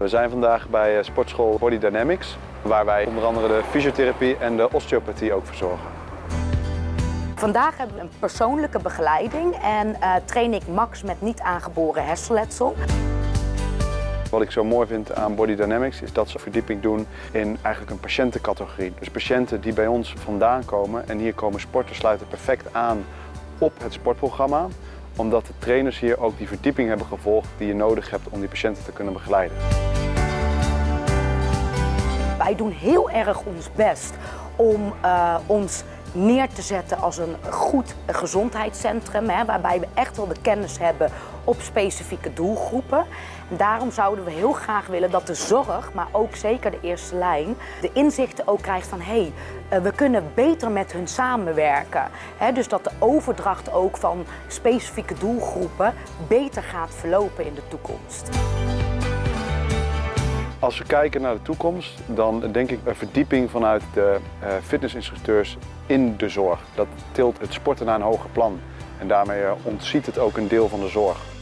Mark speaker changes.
Speaker 1: We zijn vandaag bij eh, sportschool Body Dynamics, waar wij onder andere de fysiotherapie en de osteopathie ook verzorgen.
Speaker 2: Vandaag hebben we een persoonlijke begeleiding en eh, train ik Max met niet aangeboren hersenletsel.
Speaker 1: Wat ik zo mooi vind aan Body Dynamics is dat ze verdieping doen in eigenlijk een patiëntencategorie. Dus patiënten die bij ons vandaan komen en hier komen sporten sluiten perfect aan op het sportprogramma omdat de trainers hier ook die verdieping hebben gevolgd die je nodig hebt om die patiënten te kunnen begeleiden.
Speaker 2: Wij doen heel erg ons best om uh, ons neer te zetten als een goed gezondheidscentrum, hè, waarbij we echt wel de kennis hebben op specifieke doelgroepen. En daarom zouden we heel graag willen dat de zorg, maar ook zeker de eerste lijn, de inzichten ook krijgt van hé, hey, eh, we kunnen beter met hun samenwerken. Dus dat de overdracht ook van specifieke doelgroepen beter gaat verlopen in de toekomst.
Speaker 1: Als we kijken naar de toekomst, dan denk ik een verdieping vanuit de uh, fitnessinstructeurs in de zorg. Dat tilt het sporten naar een hoger plan en daarmee ontziet het ook een deel van de zorg.